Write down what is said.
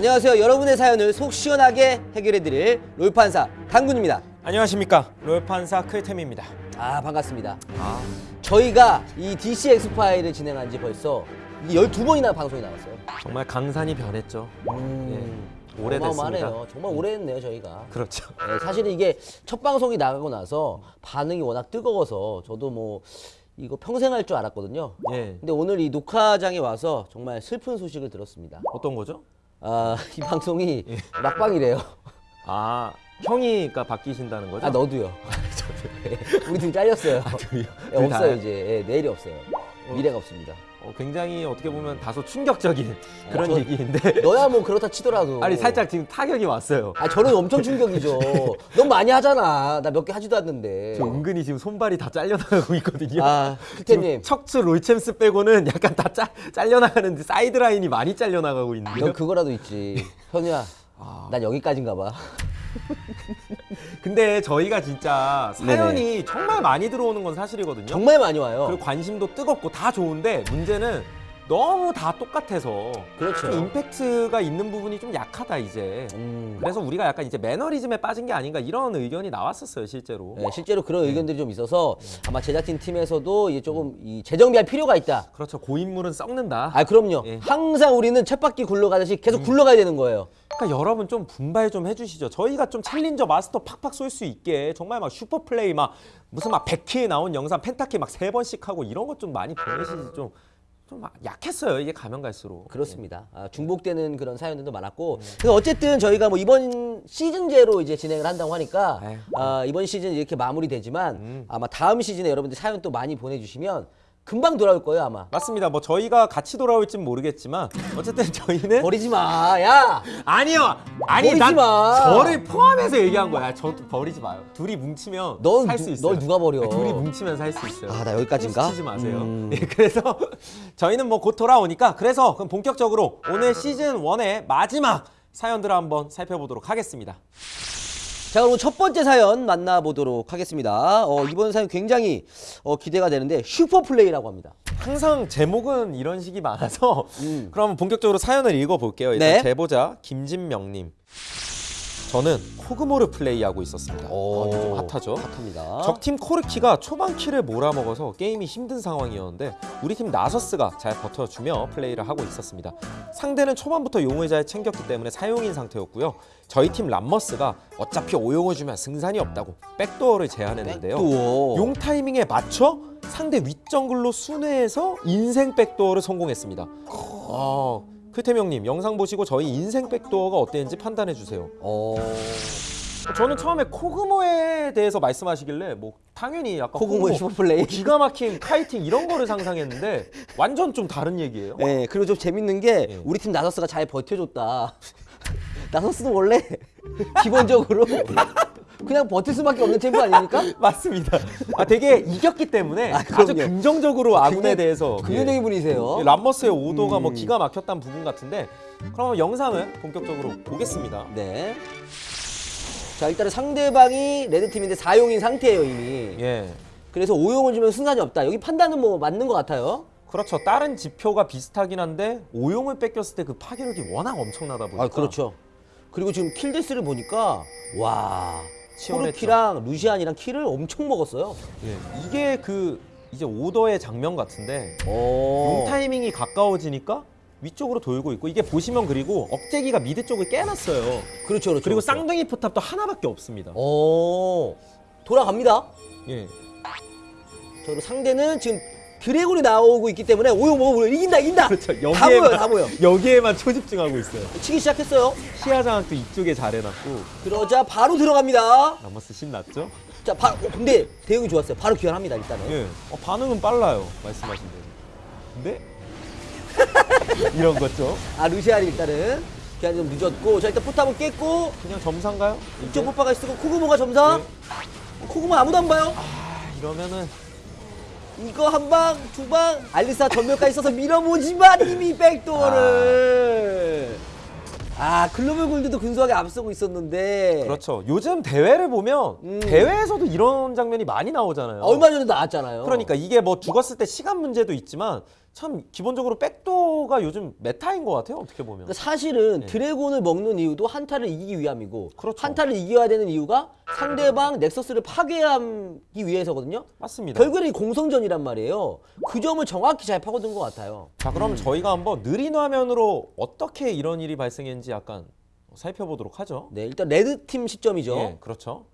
안녕하세요. 여러분의 사연을 속 시원하게 해결해드릴 롤판사 강군입니다. 안녕하십니까 롤판사 클템입니다 아 반갑습니다. 아 저희가 이 DC 엑스파일을 진행한 지 벌써 12번이나 방송이 나왔어요. 정말 강산이 변했죠 음, 예, 오래됐습니다. 정말 오래 했네요 저희가. 그렇죠 네, 사실은 이게 첫 방송이 나가고 나서 반응이 워낙 뜨거워서 저도 뭐 이거 평생 할 줄 알았거든요. 예 근데 오늘 이 녹화장에 와서 정말 슬픈 소식을 들었습니다. 어떤 거죠? 아, 이 방송이 막방이래요. 아 형이가 바뀌신다는 거죠? 아, 너도요. 네, 우리 둘 잘렸어요. 둘이요? 네, 둘 없어요, 다요? 이제. 네, 내일이 없어요. 미래가 없습니다. 어, 굉장히 어떻게 보면 다소 충격적인 그런 저- 얘기인데 너야 뭐 그렇다 치더라도. 아니 살짝 지금 타격이 왔어요 아, 저는 엄청 충격이죠. 넌 많이 하잖아. 나 몇 개 하지도 않는데. 저 은근히 지금 손발이 다 잘려나가고 있거든요 아, 클템님. 척추 롤챔스 빼고는 약간 다 짜, 잘려나가는데 사이드 라인이 많이 잘려나가고 있는데요 넌 그거라도 있지. 현우야, 아. 난 여기까지인가 봐. 근데 저희가 진짜 사연이 정말 많이 들어오는 건 사실이거든요. 정말 많이 와요. 그리고 관심도 뜨겁고 다 좋은데 문제는 너무 다 똑같아서 그렇죠. 좀 임팩트가 있는 부분이 좀 약하다 이제. 음. 그래서 우리가 약간 이제 매너리즘에 빠진 게 아닌가 이런 의견이 나왔었어요 실제로. 네, 실제로 그런 의견들이 좀 있어서 아마 제작진 팀에서도 이게 조금 이 재정비할 필요가 있다. 그렇죠 고인물은 썩는다. 아, 그럼요. 예. 항상 우리는 쳇바퀴 굴러가듯이 계속 굴러가야 되는 거예요. 그러니까 여러분 좀 분발 좀 해주시죠. 저희가 좀 챌린저 마스터 팍팍 쏠 수 있게 정말 막 슈퍼 플레이 막 무슨 막 100회 나온 영상 펜타키 막 세 번씩 하고 이런 것 좀 많이 보내시지 좀. 좀 약했어요 이게 가면 갈수록 그렇습니다. 아, 중복되는 그런 사연들도 많았고. 그래서 어쨌든 저희가 뭐 이번 시즌제로 이제 진행을 한다고 하니까 에휴. 아, 이번 시즌 이렇게 마무리되지만 음. 아마 다음 시즌에 여러분들 사연 또 많이 보내주시면 금방 돌아올 거예요 아마. 맞습니다. 뭐 저희가 같이 돌아올진 모르겠지만 어쨌든 저희는 버리지 마, 야. 아니요. 아니 버리지 난 마. 저를 포함해서 얘기한 거야. 저도 버리지 마요. 둘이 뭉치면 넌살 누- 수 있어요. 널 누가 버려? 아니, 둘이 뭉치면 살 수 있어요. 아, 나 여기까지인가? 치지 마세요. 음. 예, 그래서 저희는 뭐 곧 돌아오니까 그래서 그럼 본격적으로 오늘 시즌 1의 마지막 사연들을 한번 살펴보도록 하겠습니다. 자 그럼 첫 번째 사연 만나보도록 하겠습니다. 어, 이번 사연 굉장히 어, 기대가 되는데 슈퍼 플레이라고 합니다. 항상 제목은 이런 식이 많아서 음. 그럼 본격적으로 사연을 읽어볼게요. 일단 네. 제보자 김진명님. 저는 코그모를 플레이하고 있었습니다. 어, 좀 핫하죠? 핫합니다. 적팀 코르키가 초반 킬을 몰아먹어서 게임이 힘든 상황이었는데 우리 팀 나서스가 잘 버텨주며 플레이를 하고 있었습니다. 상대는 초반부터 용을 잘 챙겼기 때문에 사용인 상태였고요. 저희 팀 람머스가 어차피 오용을 주면 승산이 없다고 backdoor를 제안했는데요. Backdoor. 용 타이밍에 맞춰 상대 윗정글로 순회해서 인생 backdoor를 성공했습니다. 아, 형님 영상 보시고 저희 인생 backdoor가 어땠는지 판단해 주세요. 어... 저는 처음에 코그모에 대해서 말씀하시길래 뭐 당연히 약간 코그모의 슈퍼 플레이. 뭐 기가 막힌 kiting 이런 거를 상상했는데 완전 좀 다른 얘기예요. 예, 그리고 좀 재밌는 게 예. 우리 팀 나서스가 잘 버텨줬다. 나서스는 원래 기본적으로 그냥 버틸 수밖에 없는 챔프 아닙니까? 맞습니다. 아 되게 이겼기 때문에 아, 아, 주. 긍정적으로 아군에 굉장히 대해서 긍정적인 분이세요. 예, 람머스의 오도가 뭐 음. 기가 막혔다는 부분 같은데 그럼 영상을 본격적으로 보겠습니다. 네. 자 일단은 상대방이 레드 팀인데 4용인 상태예요 이미. 예. 그래서 5용을 주면 승산이 없다. 여기 판단은 뭐 맞는 것 같아요. 그렇죠. 다른 지표가 비슷하긴 한데 오용을 뺏겼을 때 그 파괴력이 워낙 엄청나다 보니까 아 그렇죠. 그리고 지금 kill death를 보니까 와. 코르키랑 루시안이랑 kill을 엄청 먹었어요. 예. 이게 그 이제 오더의 장면 같은데 오. 용 타이밍이 가까워지니까 위쪽으로 돌고 있고 이게 보시면 그리고 억제기가 mid 쪽을 깨놨어요. 그렇죠, 그렇죠. 그리고 그렇죠. 쌍둥이 포탑도 하나밖에 없습니다. 오 돌아갑니다. 예. 저 상대는 지금 드래곤이 나오고 있기 때문에 오용 먹으면 이긴다 이긴다. 그렇죠. 다 모여 다 모여. 여기에만 초집중하고 있어요. 치기 시작했어요. 시야 장악도 이쪽에 잘 해놨고 그러자 바로 들어갑니다. 라머스 신났죠? 자, 바, 어, 근데 대응이 좋았어요. 바로 귀환합니다 일단은. 예. 어, 반응은 빨라요. 말씀하신 대로. 근데 이런 거죠. 아 루시안이 일단은 귀환이 좀 늦었고 자 일단 포탑은 깼고 그냥 점사인가요? 이쪽 포파가 쓰고 코그모가 점사. 네. 코그모 아무도 안 봐요. 아, 이러면은 이거 한 방, 두 방, 알리사 전멸까지 써서 밀어보지만 이미 백도어를. 아, 글로벌 골드도 근소하게 앞서고 있었는데. 그렇죠. 요즘 대회를 보면 음. 대회에서도 이런 장면이 많이 나오잖아요. 얼마 전에 나왔잖아요. 그러니까 이게 뭐 죽었을 때 시간 문제도 있지만 참 기본적으로 백도 가 한타로가 요즘 메타인 것 같아요. 어떻게 보면. 그러니까 사실은 드래곤을 먹는 이유도 한타를 이기기 위함이고 네. 그렇죠. 한타를 이겨야 되는 이유가 상대방 넥서스를 파괴하기 위해서거든요. 맞습니다. 결국에는 이 공성전이란 말이에요. 그 점을 정확히 잘 파고든 것 같아요. 자, 그럼 음. 저희가 한번 느린 화면으로 어떻게 이런 일이 발생했는지 약간 살펴보도록 하죠. 네, 일단 레드 팀 시점이죠. 예, 그렇죠.